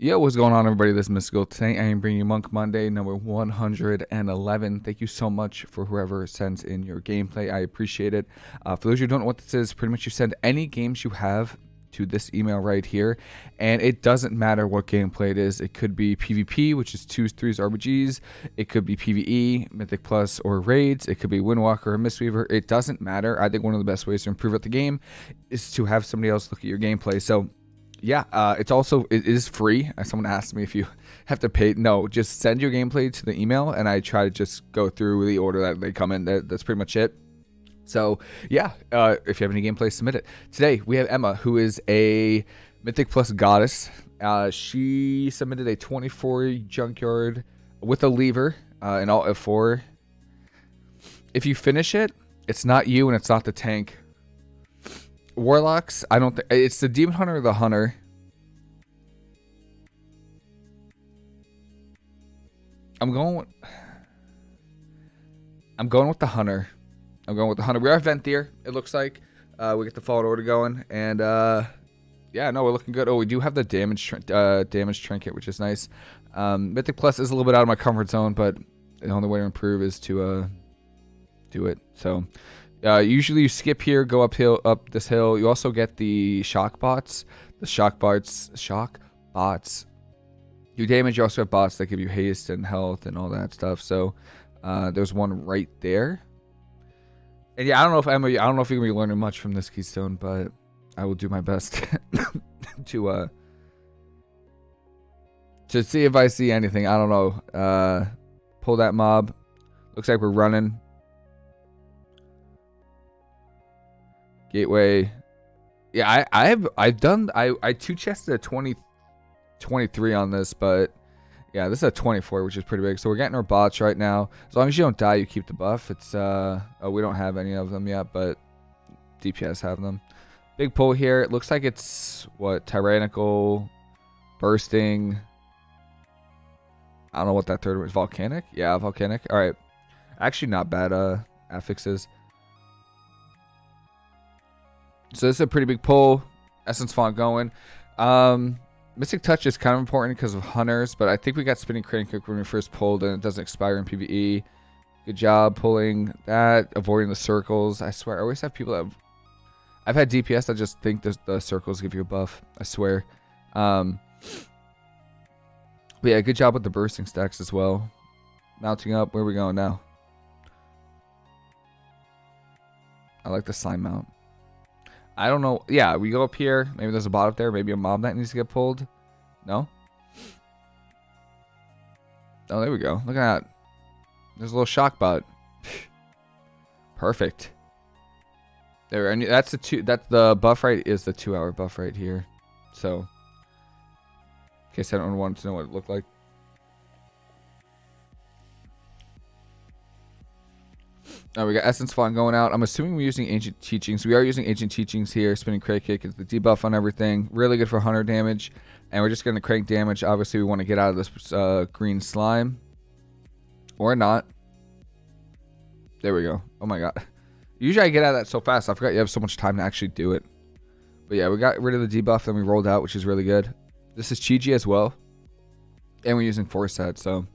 Yo, what's going on, everybody? This is Mystical. Today, I am bringing you Monk Monday, number 111. Thank you so much for whoever sends in your gameplay. I appreciate it. Uh, for those who don't know what this is, pretty much you send any games you have to this email right here, and it doesn't matter what gameplay it is. It could be PvP, which is twos, threes, RPGs. It could be PvE, Mythic Plus, or raids. It could be Windwalker or Mistweaver. It doesn't matter. I think one of the best ways to improve at the game is to have somebody else look at your gameplay. So yeah, uh, it's also it is free. Uh, someone asked me if you have to pay. No, just send your gameplay to the email, and I try to just go through the order that they come in. That, that's pretty much it. So yeah, uh, if you have any gameplay, submit it. Today we have Emma, who is a Mythic Plus goddess. Uh, she submitted a 24 junkyard with a leaver uh, and all F4. If you finish it, it's not you and it's not the tank warlocks. I don't think it's the demon hunter or the hunter. I'm going. With, I'm going with the hunter. I'm going with the hunter. We are Venthyr. It looks like uh, we get the fallen order going, and uh, yeah, no, we're looking good. Oh, we do have the damage uh, damage trinket, which is nice. Um, Mythic Plus is a little bit out of my comfort zone, but the only way to improve is to uh, do it. So uh, usually you skip here, go uphill, up this hill. You also get the shock bots. The shock bots, shock bots. You damage. You also have bots that give you haste and health and all that stuff. So uh, there's one right there. And yeah, I don't know if I'm. I don't know if you're gonna be learning much from this keystone, but I will do my best to uh to see if I see anything. I don't know. Uh, pull that mob. Looks like we're running. Gateway. Yeah, I, I have I've done I I two chested a 20 23 on this, but yeah, this is a 24, which is pretty big. So we're getting our bots right now. As long as you don't die, you keep the buff. It's uh oh, we don't have any of them yet, but DPS have them. Big pull here. It looks like it's what tyrannical, bursting. I don't know what that third was. Volcanic? Yeah, volcanic. All right. Actually, not bad uh affixes. So this is a pretty big pull. Essence font going. Um, Mystic Touch is kind of important because of hunters, but I think we got Spinning Crane Kick when we first pulled and it doesn't expire in PvE. Good job pulling that, avoiding the circles. I swear, I always have people that... Have, I've had DPS that just think the, the circles give you a buff. I swear. Um, but yeah, good job with the bursting stacks as well. Mounting up. Where are we going now? I like the slime mount. I don't know. Yeah, we go up here. Maybe there's a bot up there. Maybe a mob that needs to get pulled. No? Oh, there we go. Look at that. There's a little shock bot. Perfect. There, and that's the two. That's the buff right is the two-hour buff right here. So, in case I don't want to know what it looked like. Oh, we got Essence Font going out. I'm assuming we're using Ancient Teachings. We are using Ancient Teachings here. Spinning Crane Kick is the debuff on everything. Really good for hunter damage. And we're just going to crank damage. Obviously, we want to get out of this uh, green slime. Or not. There we go. Oh my god. Usually I get out of that so fast. I forgot you have so much time to actually do it. But yeah, we got rid of the debuff. Then we rolled out, which is really good. This is Chi-Ji as well. And we're using Force Set, so...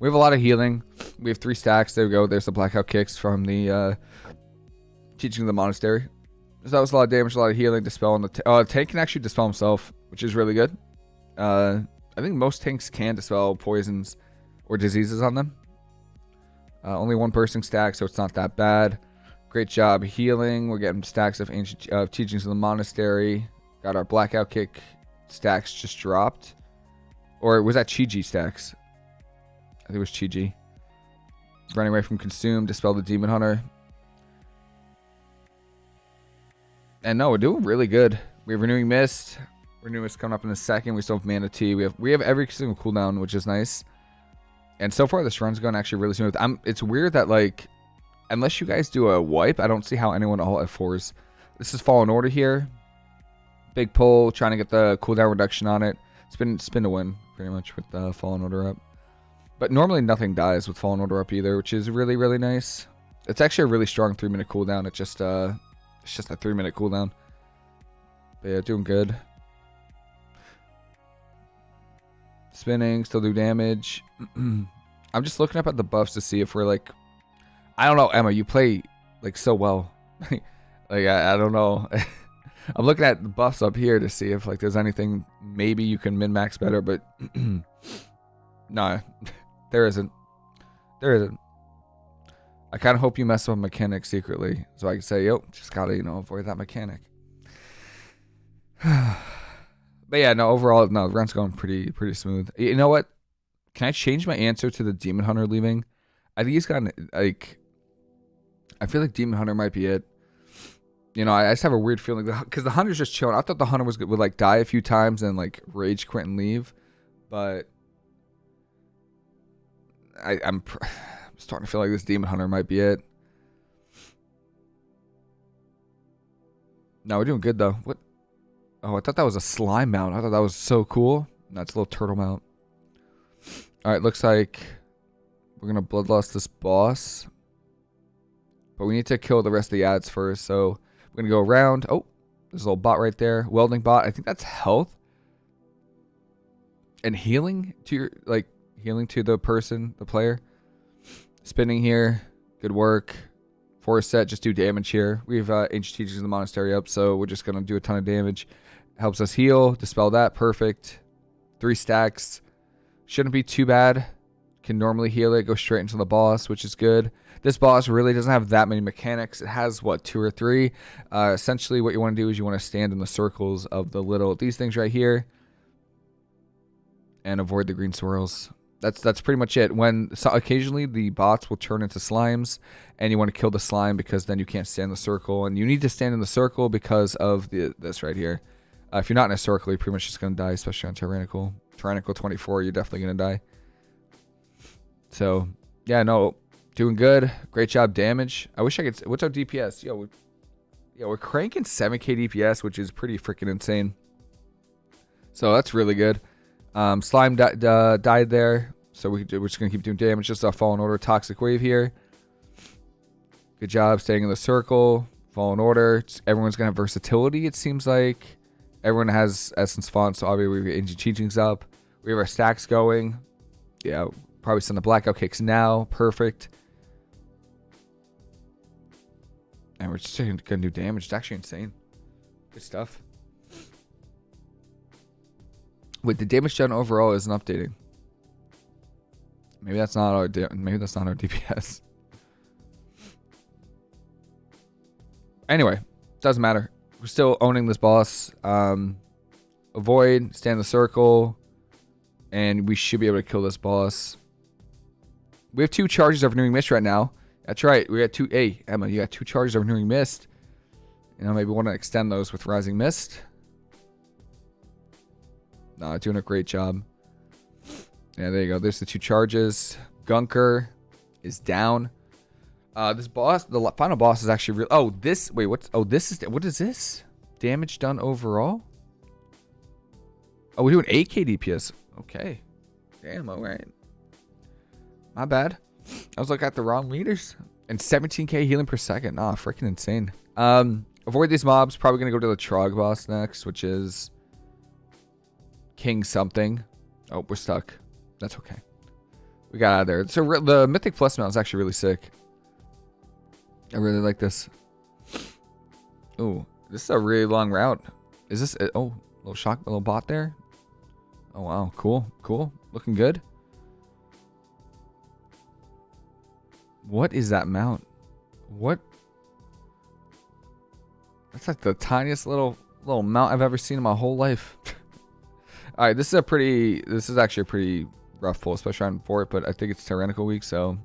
We have a lot of healing. We have three stacks. There we go. There's the blackout kicks from the uh, teaching of the monastery. So that was a lot of damage, a lot of healing. Dispel on the uh, tank can actually dispel himself, which is really good. Uh, I think most tanks can dispel poisons or diseases on them. Uh, only one person stack, so it's not that bad. Great job healing. We're getting stacks of ancient uh, teachings of the monastery. Got our blackout kick stacks just dropped. Or was that Chi-Ji stacks? I think it was Chi-Ji. Running away from Consume, Dispel the Demon Hunter. And no, we're doing really good. We have Renewing Mist. Renewing Mist coming up in a second. We still have Mana Tea. We have we have every single cooldown, which is nice. And so far, this run's going actually really smooth. I'm, it's weird that, like, unless you guys do a wipe, I don't see how anyone all F4s. This is Fallen Order here. Big pull, trying to get the cooldown reduction on it. Spin, spin to win, pretty much, with the Fallen Order up. But normally nothing dies with Fallen Order up either, which is really, really nice. It's actually a really strong three minute cooldown. It's just uh it's just a three minute cooldown. But yeah, doing good. Spinning, still do damage. I'm just looking up at the buffs to see if we're like, I don't know, Emma. You play like so well. like I, I don't know. I'm looking at the buffs up here to see if like there's anything maybe you can min max better, but no, there isn't. There isn't. I kind of hope you mess with mechanic secretly, so I can say, yo, just gotta you know avoid that mechanic. but yeah, no, overall, no, the run's going pretty pretty smooth. You know what? Can I change my answer to the demon hunter leaving? I think he's gotten like. I feel like demon hunter might be it. You know, I, I just have a weird feeling because the hunter's just chilling. I thought the hunter was would like die a few times and like rage quit and leave, but I, I'm, I'm starting to feel like this demon hunter might be it. No, we're doing good though. What? Oh, I thought that was a slime mount. I thought that was so cool. That's a little turtle mount. All right, looks like we're gonna bloodlust this boss, but we need to kill the rest of the ads first. So we're gonna go around. Oh, there's a little bot right there. Welding bot. I think that's health and healing to your like healing to the person, the player. Spinning here. Good work. Force set, just do damage here. We have uh, ancient teachings in the monastery up, so we're just gonna do a ton of damage. Helps us heal, dispel that, perfect. Three stacks. Shouldn't be too bad. Can normally heal it, go straight into the boss, which is good. This boss really doesn't have that many mechanics. It has, what, two or three? Uh, essentially, what you want to do is you want to stand in the circles of the little, these things right here. And avoid the green swirls. That's that's pretty much it. When so occasionally the bots will turn into slimes, and you want to kill the slime because then you can't stand in the circle, and you need to stand in the circle because of the this right here. Uh, if you're not in a circle, you're pretty much just gonna die, especially on tyrannical. Tyrannical 24, you're definitely gonna die. So yeah, no, doing good. Great job, damage. I wish I could. What's our DPS? Yo, we, yeah, we're cranking 7k DPS, which is pretty freaking insane. So that's really good. Um, slime di died there, so we, we're just going to keep doing damage. Just a Fallen Order Toxic Wave here. Good job staying in the circle. Fallen Order. Everyone's going to have versatility, it seems like. Everyone has Essence Font, so obviously we have Ancient Teachings up. We have our stacks going. Yeah, probably send the Blackout Kicks now. Perfect. And we're just going to do damage. It's actually insane. Good stuff. Wait, the damage done overall isn't updating. Maybe that's not our maybe that's not our DPS. Anyway, doesn't matter. We're still owning this boss. Um, avoid, stand in the circle, and we should be able to kill this boss. We have two charges of renewing mist right now. That's right. We got two. Hey, Emma, you got two charges of renewing mist. You know, maybe want to extend those with rising mist. No, doing a great job. Yeah, there you go. There's the two charges. Gunker is down. Uh, this boss, the final boss is actually real. Oh, this. Wait, what's? Oh, this is. What is this? Damage done overall. Oh, we're doing 8k DPS. Okay. Damn. All right. My bad. I was looking at the wrong meters. And 17k healing per second. Ah, freaking insane. Um, avoid these mobs. Probably gonna go to the Trog boss next, which is King something. Oh, we're stuck. That's okay. We got out of there. So the Mythic Plus mount is actually really sick. I really like this. Oh, this is a really long route. Is this... Oh, a, oh, little shock, little bot there. Oh, wow. Cool. Cool. Looking good. What is that mount? What? That's like the tiniest little little mount I've ever seen in my whole life. All right, this is a pretty. This is actually a pretty rough pull, especially on Fort. But I think it's Tyrannical week, so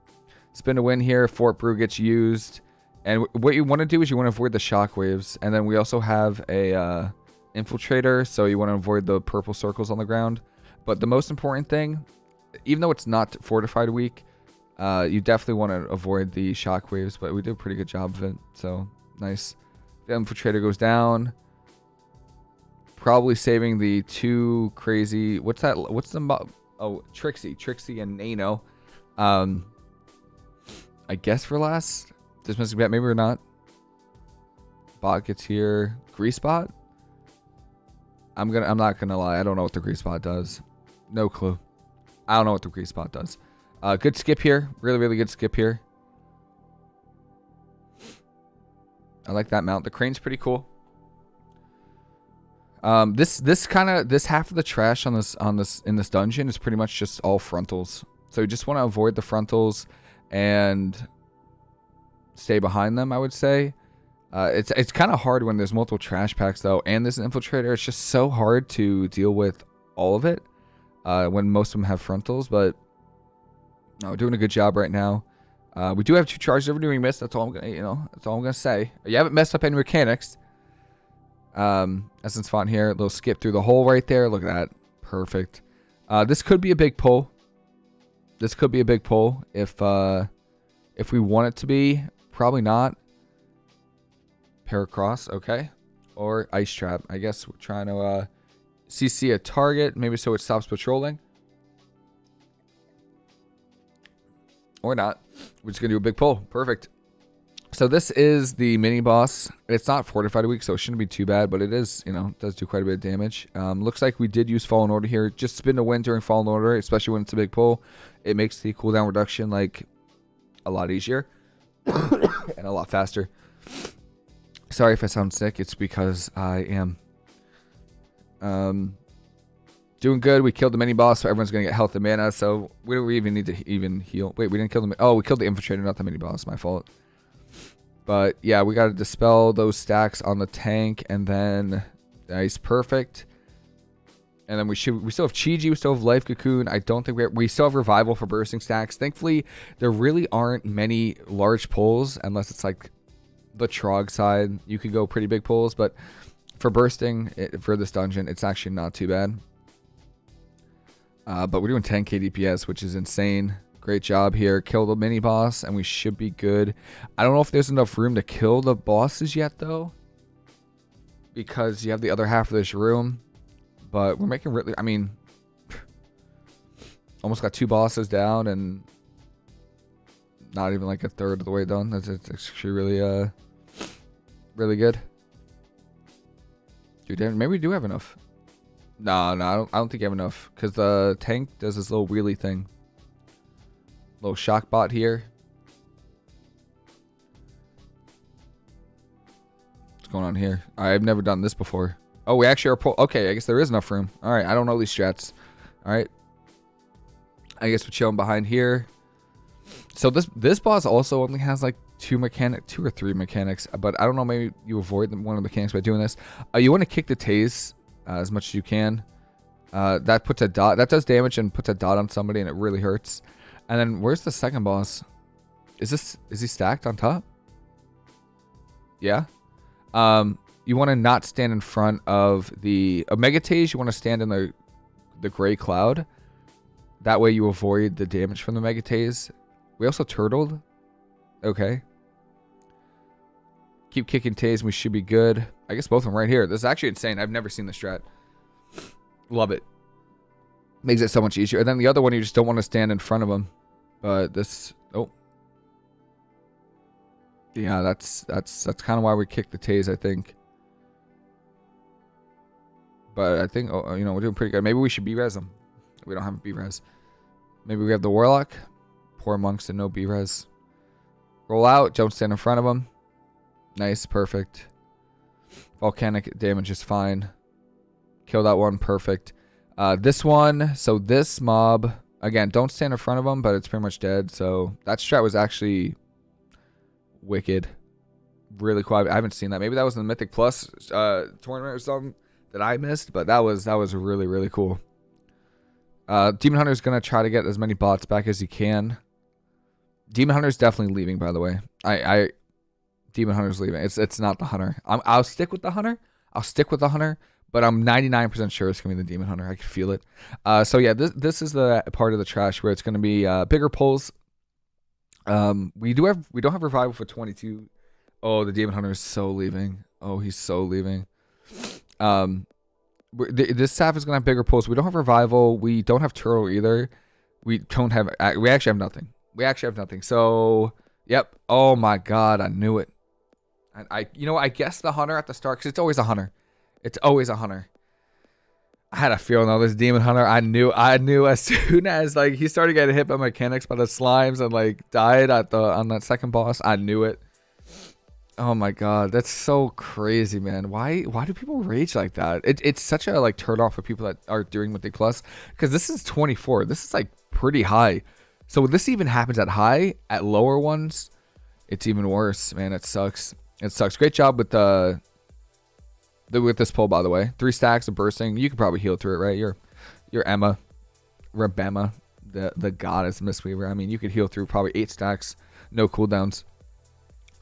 spin a win here. Fort Brew gets used, and what you want to do is you want to avoid the shockwaves, and then we also have a uh, infiltrator, so you want to avoid the purple circles on the ground. But the most important thing, even though it's not fortified week, uh, you definitely want to avoid the shockwaves. But we did a pretty good job of it, so nice. The infiltrator goes down probably saving the two crazy. What's that? What's the oh Trixie, Trixie and Nano. Um, I guess for last. This must be maybe we're not. Bot gets here. Grease bot. I'm gonna. I'm not gonna lie. I don't know what the grease bot does. No clue. I don't know what the grease spot does. Uh, good skip here. Really, really good skip here. I like that mount. The crane's pretty cool. Um, this this kind of this half of the trash on this on this in this dungeon is pretty much just all frontals. So you just want to avoid the frontals and stay behind them. I would say. Uh, it's it's kind of hard when there's multiple trash packs though, and there's an infiltrator. It's just so hard to deal with all of it uh, when most of them have frontals. But no, we're doing a good job right now. Uh, we do have two charges of renewing mist. That's all I'm gonna, you know, that's all I'm gonna say. You haven't messed up any mechanics. Um, Essence Font here, a little skip through the hole right there. Look at that, perfect. Uh, this could be a big pull. This could be a big pull if uh, if we want it to be. Probably not. Paracross, okay, or ice trap. I guess we're trying to uh, CC a target, maybe so it stops patrolling. Or not. We're just going to do a big pull. Perfect. So this is the mini boss. It's not fortified a week, so it shouldn't be too bad, but it is, you know, does do quite a bit of damage. Um, looks like we did use Fallen Order here. Just spin to win during Fallen Order, especially when it's a big pull. It makes the cooldown reduction, like, a lot easier and a lot faster. Sorry if I sound sick. It's because I am. Um, Doing good. We killed the mini boss, so everyone's gonna get health and mana. So we don't even need to even heal. Wait, we didn't kill the. Oh, we killed the infiltrator, not the mini boss. My fault. But yeah, we got to dispel those stacks on the tank, and then nice, perfect. And then we should we still have Chi-Ji, we still have Life Cocoon. I don't think we have, we still have Revival for bursting stacks. Thankfully, there really aren't many large pulls unless it's like the Trog side. You could go pretty big pulls, but for bursting it, for this dungeon, it's actually not too bad. Uh, but we're doing 10k DPS, which is insane. Great job here. Kill the mini boss, and we should be good. I don't know if there's enough room to kill the bosses yet, though. Because you have the other half of this room. But we're making really... I mean... almost got two bosses down, and... Not even like a third of the way done. That's, actually really, uh... Really good. Dude, maybe we do have enough. No, no, I don't, I don't think you have enough. Because the tank does this little wheelie thing. Little shock bot here. What's going on here? I've never done this before. Oh, we actually are... Okay, I guess there is enough room. Alright, I don't know these strats. Alright. I guess we're chilling behind here. So this this boss also only has like two mechanic, two or three mechanics, but I don't know. Maybe you avoid one of the mechanics by doing this. Uh, you want to kick the tase uh, as much as you can. Uh, that puts a dot. That does damage and puts a dot on somebody, and it really hurts. And then where's the second boss? Is this is he stacked on top? Yeah. Um, you want to not stand in front of the Omega Tase. You want to stand in the the gray cloud. That way you avoid the damage from the Mega Tase. We also turtled. Okay. Keep kicking Tase we should be good. I guess both of them right here. This is actually insane. I've never seen this strat. Love it. Makes it so much easier. And then the other one, you just don't want to stand in front of them. But this... Oh. Yeah, that's that's that's kind of why we kicked the Tase, I think. But I think, oh, you know, we're doing pretty good. Maybe we should B-res them. We don't have B-res. Maybe we have the Warlock. Poor monks and no B-res. Roll out. Don't stand in front of them. Nice. Perfect. Volcanic damage is fine. Kill that one. Perfect. Uh, this one. So this mob. Again, don't stand in front of them, but it's pretty much dead. So that strat was actually wicked. Really cool. I haven't seen that. Maybe that was in the Mythic Plus uh, tournament or something that I missed, but that was that was really really cool. Uh, Demon Hunter is gonna try to get as many bots back as he can. Demon Hunter's definitely leaving, by the way. I, I Demon Hunter's leaving. It's it's not the Hunter. i will stick with the Hunter. I'll stick with the Hunter, but I'm 99% sure it's gonna be the Demon Hunter. I can feel it. Uh, so yeah, this this is the part of the trash where it's gonna be uh, bigger pulls. Um, we do have we don't have revival for 22. Oh, the Demon Hunter is so leaving. Oh, he's so leaving. Um, this staff is gonna have bigger pulls. We don't have revival. We don't have turtle either. We don't have. We actually have nothing. We actually have nothing. So, yep. Oh my god, I knew it. I, I you know, I guess the hunter at the start because it's always a hunter. It's always a hunter. I had a feeling though this demon hunter. I knew I knew as soon as like he started getting hit by mechanics by the slimes and like died at the on that second boss. I knew it. Oh my god, that's so crazy, man. Why why do people rage like that? It, it's such a like turn off for people that are doing Mythic Plus because this is 24. This is like pretty high. So this even happens at high, at lower ones, it's even worse, man. It sucks. It sucks. Great job with the with this pull, by the way. Three stacks of bursting. You could probably heal through it, right? You're, you're Emma, Rebema, the the goddess Mistweaver. I mean, you could heal through probably eight stacks, no cooldowns.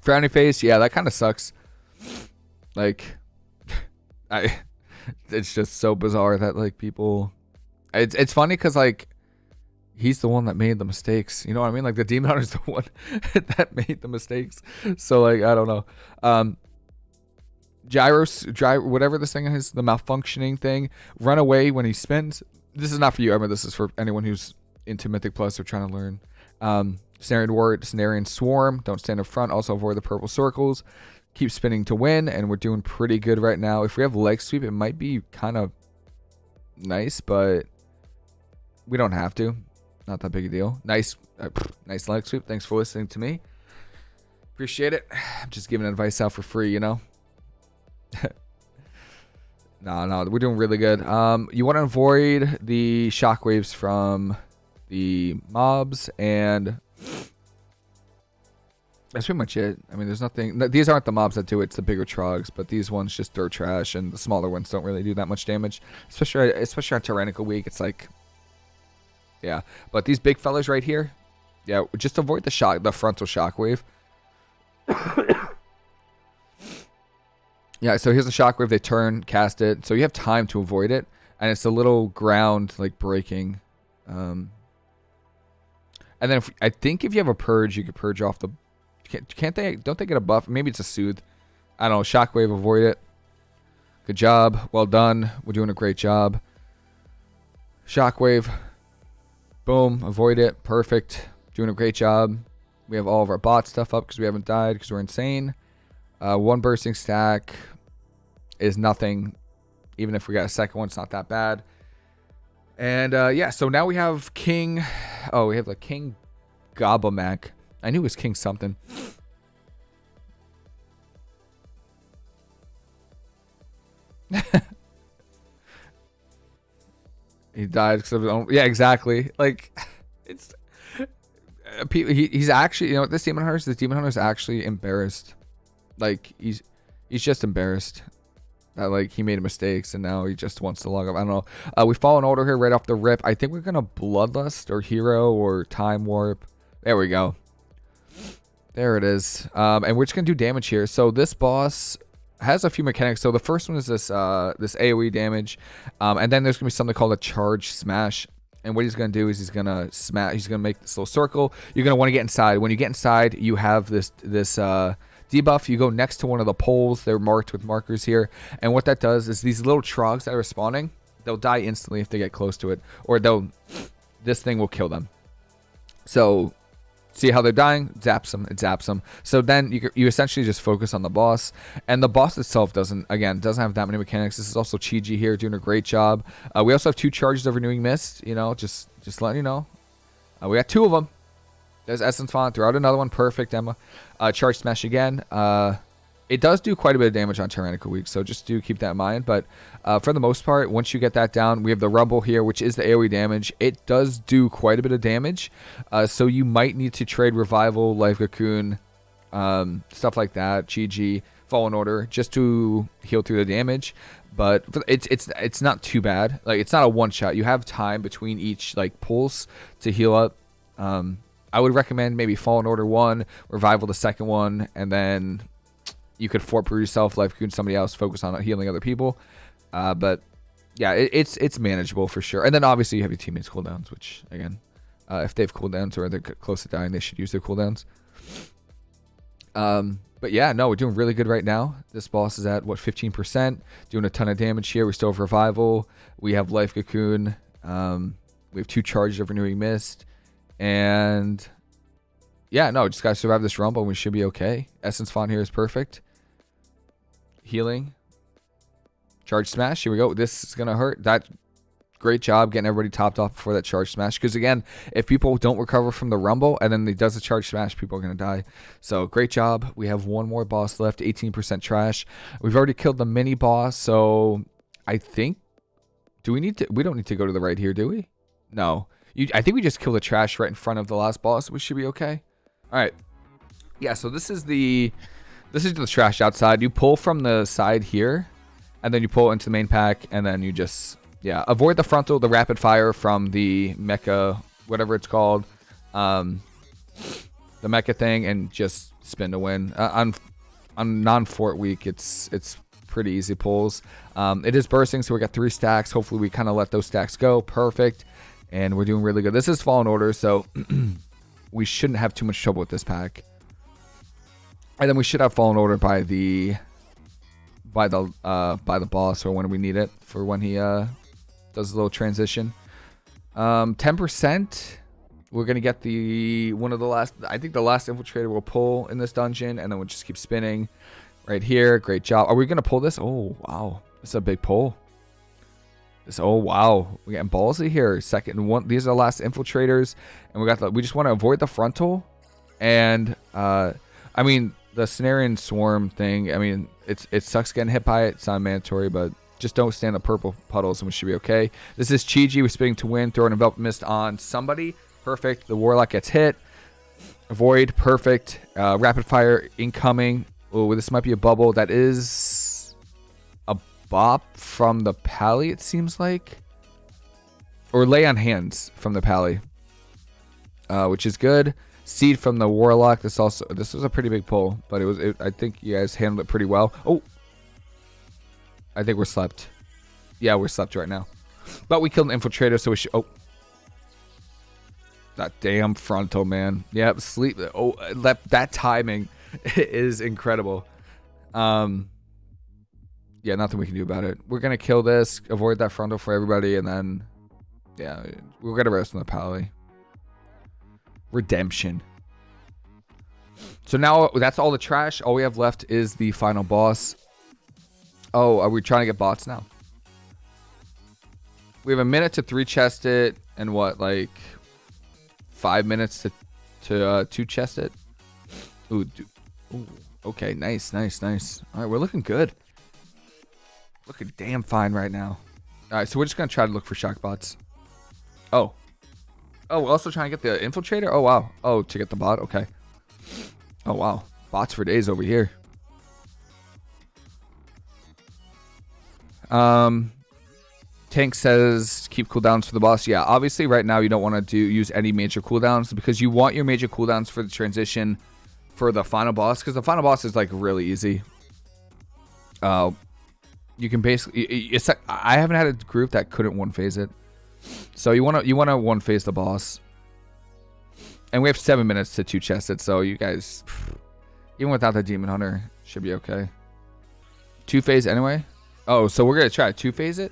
Frowny face, yeah, that kind of sucks. Like, I, it's just so bizarre that like people. It's it's funny because like, he's the one that made the mistakes. You know what I mean? Like the demon hunter's the one that made the mistakes. So like, I don't know. Um, gyros, gyro, whatever this thing is, the malfunctioning thing, run away when he spins. This is not for you, Emma. This is for anyone who's into Mythic Plus or trying to learn. Um, Snarian Ward, Snarian Swarm. Don't stand in front. Also avoid the purple circles. Keep spinning to win, and we're doing pretty good right now. If we have leg sweep, it might be kind of nice, but we don't have to. Not that big a deal. Nice, uh, nice leg sweep. Thanks for listening to me. Appreciate it. I'm just giving advice out for free, you know. no, no, we're doing really good. Um, you want to avoid the shockwaves from the mobs, and that's pretty much it. I mean, there's nothing. These aren't the mobs that do it; it's the bigger trogs. But these ones just throw trash, and the smaller ones don't really do that much damage. Especially, especially on Tyrannical Week, it's like, yeah. But these big fellas right here, yeah, just avoid the shock, the frontal shockwave. Yeah, so here's the shockwave. They turn, cast it. So you have time to avoid it. And it's a little ground, like, breaking. Um, and then if, I think if you have a purge, you could purge off the... Can't, can't they... Don't they get a buff? Maybe it's a soothe. I don't know. Shockwave, avoid it. Good job. Well done. We're doing a great job. Shockwave. Boom. Avoid it. Perfect. Doing a great job. We have all of our bot stuff up because we haven't died because we're insane. Uh, one bursting stack is nothing. Even if we got a second one, it's not that bad. And uh, yeah, so now we have King. Oh, we have the King Gobbamak. I knew it was King something. he died because of his own. Yeah, exactly. Like, it's. Uh, he, he's actually, you know, this demon hunter, this demon hunter is actually embarrassed. Like, he's he's just embarrassed that like he made mistakes and now he just wants to log up. I don't know. Uh, we follow an order here right off the rip. I think we're gonna bloodlust or hero or time warp. There we go. There it is. Um, and we're just gonna do damage here. So this boss has a few mechanics. So the first one is this uh, this AOE damage, um, and then there's gonna be something called a charge smash. And what he's gonna do is he's gonna smash. He's gonna make this little circle. You're gonna want to get inside. When you get inside, you have this this uh, debuff, you go next to one of the poles. They're marked with markers here. And what that does is these little trogs that are spawning, they'll die instantly if they get close to it. Or they'll, this thing will kill them. So see how they're dying zaps them it zaps them so then you, you essentially just focus on the boss and the boss itself doesn't again doesn't have that many mechanics this is also Chi-Ji here doing a great job uh, we also have two charges of renewing mist you know just just letting you know uh, we got two of them there's Essence Font. Throw out another one. Perfect, Emma. Uh, charge Smash again. Uh, it does do quite a bit of damage on Tyrannical Week, so just do keep that in mind. But uh, for the most part, once you get that down, we have the Rumble here, which is the AoE damage. It does do quite a bit of damage, uh, so you might need to trade Revival, Life Cocoon, um, stuff like that, Chi-Ji, Fallen Order, just to heal through the damage. But it's it's it's not too bad. Like it's not a one shot. You have time between each like pulse to heal up. Um, I would recommend maybe Fallen Order 1, Revival the second one, and then you could fort brew yourself, life cocoon somebody else, focus on healing other people. Uh, but yeah, it, it's it's manageable for sure. And then obviously you have your teammates cooldowns, which again, uh, if they have cooldowns or they're close to dying, they should use their cooldowns. Um, but yeah, no, we're doing really good right now. This boss is at what 15%, doing a ton of damage here. We still have revival. We have life cocoon. Um, we have two charges of renewing mist. And yeah, no, just gotta survive this rumble. We should be okay. Essence font here is perfect. Healing. Charge smash. Here we go. This is gonna hurt. That great job getting everybody topped off before that charge smash. Because again, if people don't recover from the rumble and then he does the charge smash, people are gonna die. So great job. We have one more boss left, 18% trash. We've already killed the mini boss, so I think. Do we need to? We don't need to go to the right here, do we? No. You, I think we just kill the trash right in front of the last boss. We should be okay. All right. Yeah. So this is the this is the trash outside. You pull from the side here, and then you pull into the main pack, and then you just yeah, avoid the frontal, the rapid fire from the mecha, whatever it's called, um, the mecha thing, and just spin to win. Uh, on on non fort week, it's it's pretty easy pulls. Um, it is bursting, so we got three stacks. Hopefully, we kind of let those stacks go. Perfect, and we're doing really good. This is Fallen Order, so we shouldn't have too much trouble with this pack. And then we should have Fallen Order by the by the uh, by the boss or when we need it for when he uh, does a little transition. Um, 10%. We're gonna get the one of the last. I think the last infiltrator will pull in this dungeon, and then we'll just keep spinning. Right here, great job. Are we gonna pull this? Oh wow, it's a big pull. This, oh wow, we're getting ballsy here. Second one. These are the last infiltrators, and we got the. We just want to avoid the frontal, and uh, I mean the Cenarian swarm thing. I mean, it's it sucks getting hit by it. It's not mandatory, but just don't stand the purple puddles and we should be okay. This is Chi-Ji with spinning to win, Throw an envelop mist on somebody. Perfect. The Warlock gets hit. Avoid. Perfect. Uh, rapid fire incoming. Oh, this might be a bubble. That is bop from the pally, it seems like. Or lay on hands from the pally. Uh, which is good. Seed from the Warlock. This also this was a pretty big pull, but it was it, I think you guys handled it pretty well. Oh, I think we're slept. Yeah, we're slept right now. But we killed an infiltrator, so we should... Oh. That damn frontal, man. Yeah, sleep. Oh, that, that timing is incredible. Um, yeah, nothing we can do about it. We're to kill this, avoid that frontal for everybody, and then... Yeah, we'll get a rest on the pally. Redemption. So now that's all the trash. All we have left is the final boss. Oh, are we trying to get bots now? We have a minute to three chest it and what, like five minutes to to uh, two chest it. Ooh, ooh, okay, nice, nice, nice. All right, we're looking good. Looking damn fine right now. All right, so we're just gonna try to look for shock bots. Oh, oh, we're also trying to get the infiltrator. Oh wow. Oh, to get the bot. Okay. Oh wow, bots for days over here. Um, Tank says keep cooldowns for the boss. Yeah, obviously right now you don't want to do use any major cooldowns because you want your major cooldowns for the transition for the final boss because the final boss is like really easy. Uh, you can basically it's like, I haven't had a group that couldn't one phase it. So you want to you want to one phase the boss. And we have 7 minutes to two chest it, so you guys even without the demon hunter should be okay. Two phase anyway. Oh, so we're gonna try two phase it.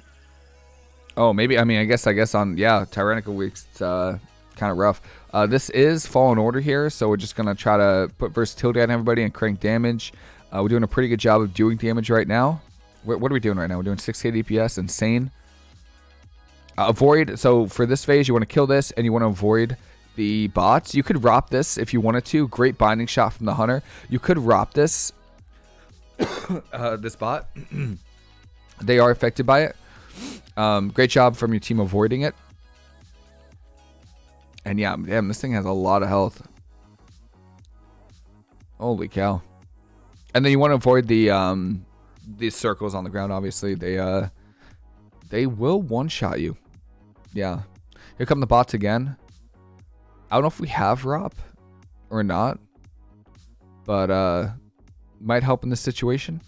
Oh, maybe. I mean, I guess. I guess on yeah, Tyrannical weeks. Uh, kind of rough. Uh, this is Fallen Order here, so we're just gonna try to put versatility on everybody and crank damage. Uh, we're doing a pretty good job of doing damage right now. What, are we doing right now? We're doing 6k DPS. Insane. Uh, avoid. So for this phase, you want to kill this, and you want to avoid the bots. You could ROP this if you wanted to. Great binding shot from the hunter. You could ROP this. uh, this bot. they are affected by it. Um, great job from your team avoiding it. And yeah, damn, this thing has a lot of health. Holy cow. And then you want to avoid the um these circles on the ground, obviously. They uh they will one-shot you. Yeah. Here come the bots again. I don't know if we have ROP or not. But uh might help in this situation.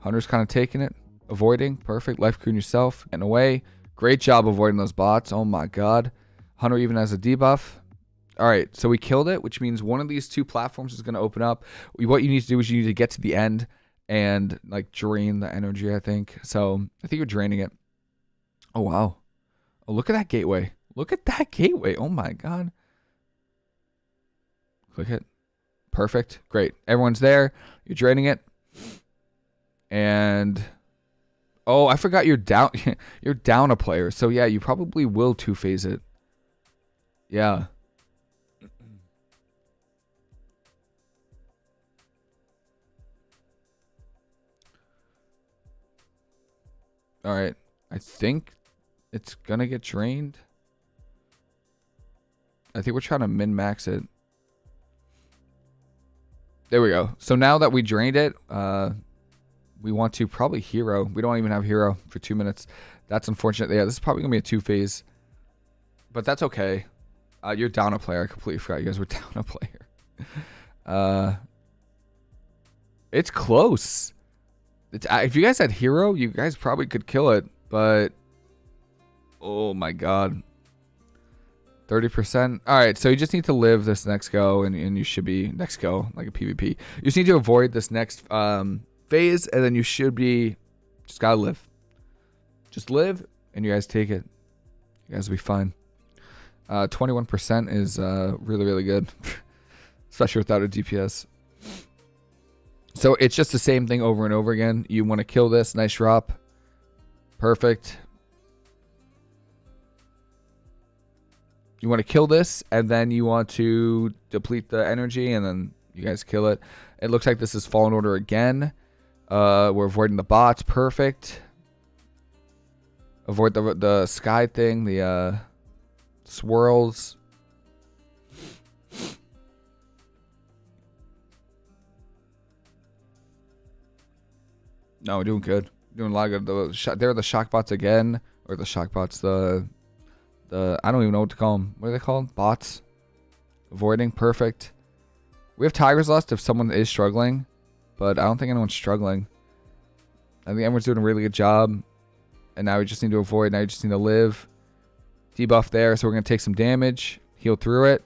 Hunter's kind of taking it, avoiding. Perfect. Life Cocoon yourself and away. Great job avoiding those bots. Oh my god. Hunter even has a debuff. All right, so we killed it, which means one of these two platforms is going to open up. What you need to do is you need to get to the end and like drain the energy, I think. So I think you're draining it. Oh, wow. Oh, look at that gateway. Look at that gateway. Oh my God. Click it. Perfect. Great. Everyone's there. You're draining it. And Oh, I forgot you're down. you're down a player. So yeah, you probably will two phase it. Yeah. All right. I think it's going to get drained. I think we're trying to min-max it. There we go. So now that we drained it, uh, we want to probably hero. We don't even have hero for two minutes. That's unfortunate. Yeah, this is probably going to be a two-phase. But that's okay. Uh, you're down a player. I completely forgot you guys were down a player. Uh, it's close. Uh, if you guys had hero, you guys probably could kill it. But, oh my god. 30%. All right, so you just need to live this next go, and, and you should be next go, like a PvP. You just need to avoid this next um, phase, and then you should be just gotta live. Just live, and you guys take it. You guys will be fine. Uh, 21% is uh, really, really good, especially without a DPS. So it's just the same thing over and over again. You want to kill this. Nice drop. Perfect. You want to kill this, and then you want to deplete the energy, and then you guys kill it. It looks like this is Fallen Order again. Uh, we're avoiding the bots. Perfect. Avoid the the sky thing, the uh, swirls. No, we're doing good. Doing a lot of good. The there are the shock bots again, or the shock bots. The the I don't even know what to call them. What are they called? Bots. Avoiding perfect. We have Tiger's Lust if someone is struggling, but I don't think anyone's struggling. I think everyone's doing a really good job. And now we just need to avoid. Now you just need to live. Debuff there, so we're gonna take some damage. Heal through it.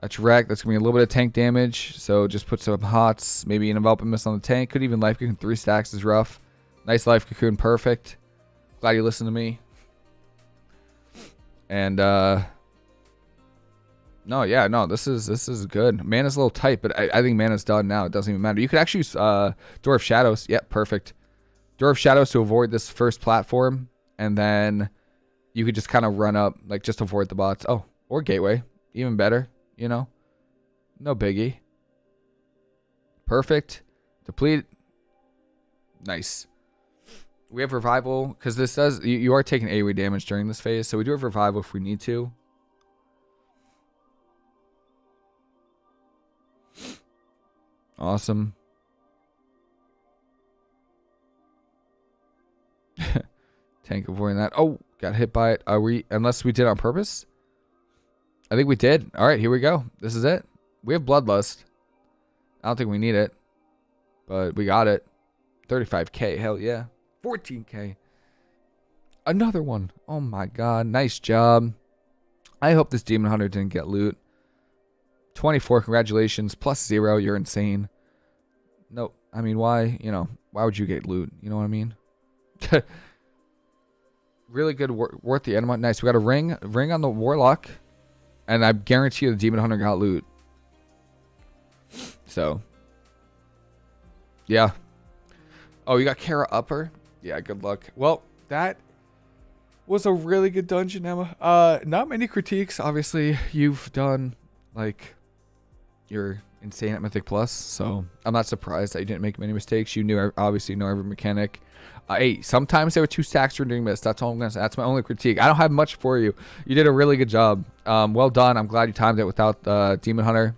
That's wreck. That's gonna be a little bit of tank damage. So just put some hots, maybe an enveloping mist on the tank. Could even life cocoon three stacks is rough. Nice life cocoon, perfect. Glad you listened to me. And uh no, yeah, no, this is this is good. Mana's a little tight, but I, I think mana's done now. It doesn't even matter. You could actually use uh Door of Shadows. Yep, perfect. Door of Shadows to avoid this first platform, and then you could just kind of run up, like just avoid the bots. Oh, or gateway, even better you know? No biggie. Perfect. Deplete. Nice. We have revival because this does you, you are taking AoE damage during this phase, so we do have revival if we need to. Awesome. Tank avoiding that. Oh, got hit by it. Are we unless we did on purpose? I think we did. All right, here we go. This is it. We have Bloodlust. I don't think we need it, but we got it. 35k, hell yeah. 14k. Another one. Oh my god, nice job. I hope this Demon Hunter didn't get loot. 24, congratulations. Plus zero, you're insane. Nope. I mean, why? You know, why would you get loot? You know what I mean? really good, worth the enema. Nice. We got a ring, ring on the Warlock. And I guarantee you the Demon Hunter got loot. So. Yeah. Oh, you got Kara Upper? Yeah, good luck. Well, that was a really good dungeon, Emma. Uh, not many critiques. Obviously, you've done, like, you're insane at Mythic Plus, so I'm not surprised that you didn't make many mistakes. You knew, obviously, you know every mechanic. Uh, hey, sometimes there were two stacks for doing this. That's all I'm gonna say. That's my only critique. I don't have much for you. You did a really good job. Um, well done. I'm glad you timed it without uh, Demon Hunter.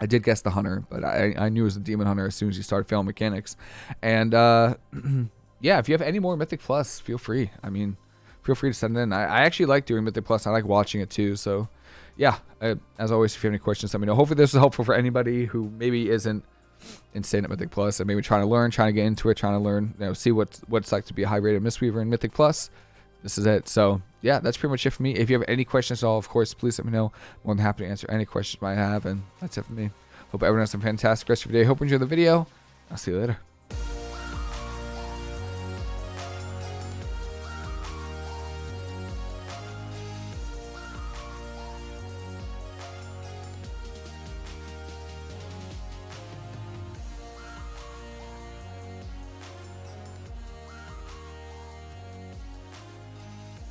I did guess the Hunter, but I, I knew it was the Demon Hunter as soon as you started failing mechanics. And uh, yeah, if you have any more Mythic Plus, feel free. I mean, feel free to send it in. I, I actually like doing Mythic Plus. I like watching it too. So yeah, I, as always, if you have any questions, let me know. Hopefully this is helpful for anybody who maybe isn't insane at Mythic Plus and maybe trying to learn, trying to get into it, trying to learn, you know, see what what it's like to be a high rated Mistweaver in Mythic Plus. This is it. So yeah, that's pretty much it for me. If you have any questions at all, of course, please let me know. I'm more than happy to answer any questions you might have. And that's it for me. Hope everyone has a fantastic rest of your day. Hope you enjoy the video. I'll see you later.